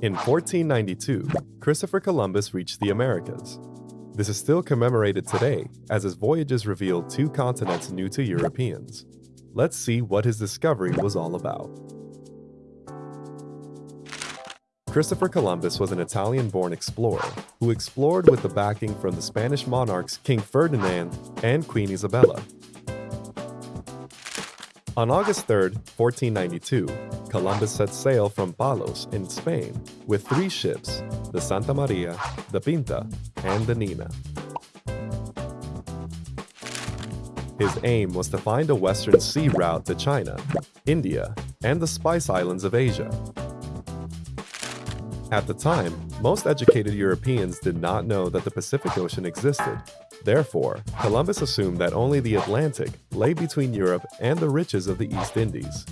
In 1492, Christopher Columbus reached the Americas. This is still commemorated today as his voyages revealed two continents new to Europeans. Let's see what his discovery was all about. Christopher Columbus was an Italian-born explorer who explored with the backing from the Spanish monarchs King Ferdinand and Queen Isabella. On August 3, 1492, Columbus set sail from Palos in Spain with three ships, the Santa Maria, the Pinta, and the Nina. His aim was to find a western sea route to China, India, and the Spice Islands of Asia. At the time, most educated Europeans did not know that the Pacific Ocean existed Therefore, Columbus assumed that only the Atlantic lay between Europe and the riches of the East Indies.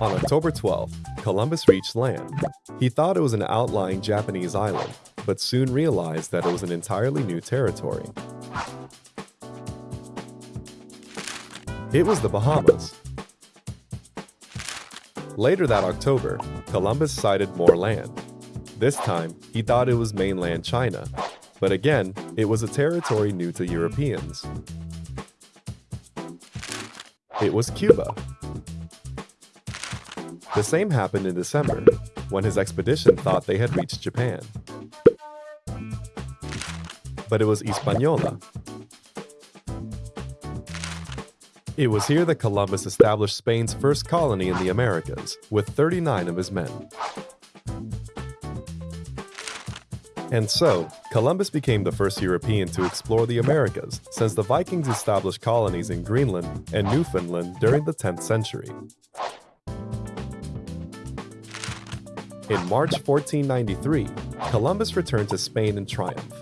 On October 12, Columbus reached land. He thought it was an outlying Japanese island, but soon realized that it was an entirely new territory. It was the Bahamas. Later that October, Columbus sighted more land, this time, he thought it was mainland China, but again, it was a territory new to Europeans. It was Cuba. The same happened in December, when his expedition thought they had reached Japan. But it was Hispaniola. It was here that Columbus established Spain's first colony in the Americas, with 39 of his men. And so, Columbus became the first European to explore the Americas since the Vikings established colonies in Greenland and Newfoundland during the 10th century. In March 1493, Columbus returned to Spain in triumph.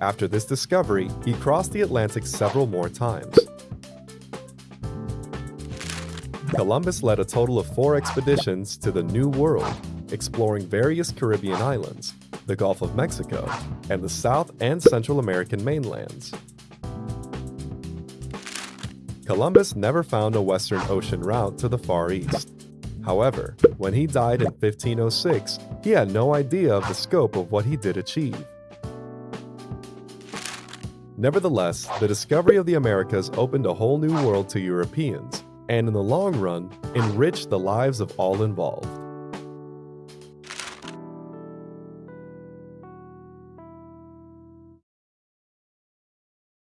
After this discovery, he crossed the Atlantic several more times. Columbus led a total of four expeditions to the New World, exploring various Caribbean islands, the Gulf of Mexico, and the South and Central American mainlands. Columbus never found a Western Ocean route to the Far East. However, when he died in 1506, he had no idea of the scope of what he did achieve. Nevertheless, the discovery of the Americas opened a whole new world to Europeans, and in the long run, enrich the lives of all involved.